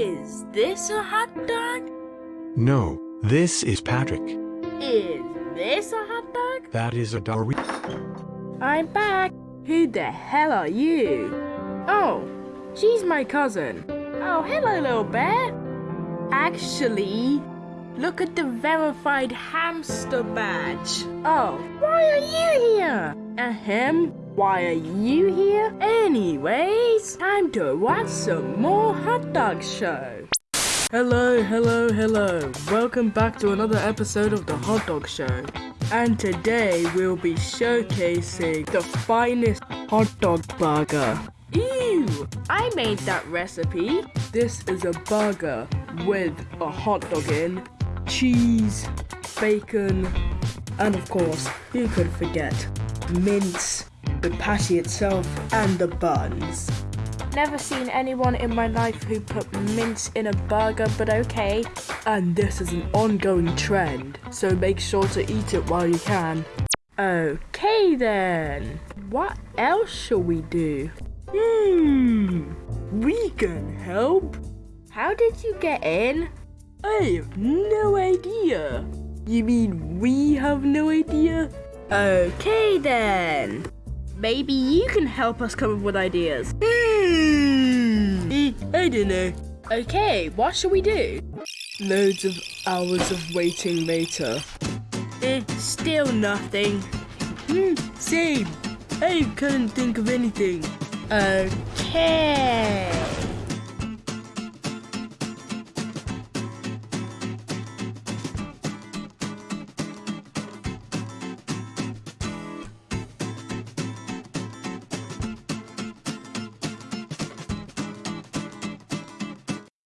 Is this a hot dog? No, this is Patrick. Is this a hot dog? That is a Dari. I'm back. Who the hell are you? Oh, she's my cousin. Oh, hello, little bear. Actually, look at the verified hamster badge. Oh, why are you here? Ahem, why are you here? Anyways, time to watch some more hot dog show. Hello, hello, hello. Welcome back to another episode of the Hot Dog Show. And today we'll be showcasing the finest hot dog burger. Ew! I made that recipe. This is a burger with a hot dog in, cheese, bacon, and of course, who could forget mince, the patty itself, and the buns. Never seen anyone in my life who put mince in a burger, but okay. And this is an ongoing trend, so make sure to eat it while you can. Okay then, what else shall we do? Hmm, we can help. How did you get in? I have no idea. You mean we have no idea? Okay then. Maybe you can help us come up with ideas. Hmm. Eh, I don't know. Okay, what shall we do? Loads of hours of waiting later. Eh, still nothing. Hmm, same. I couldn't think of anything. Okay.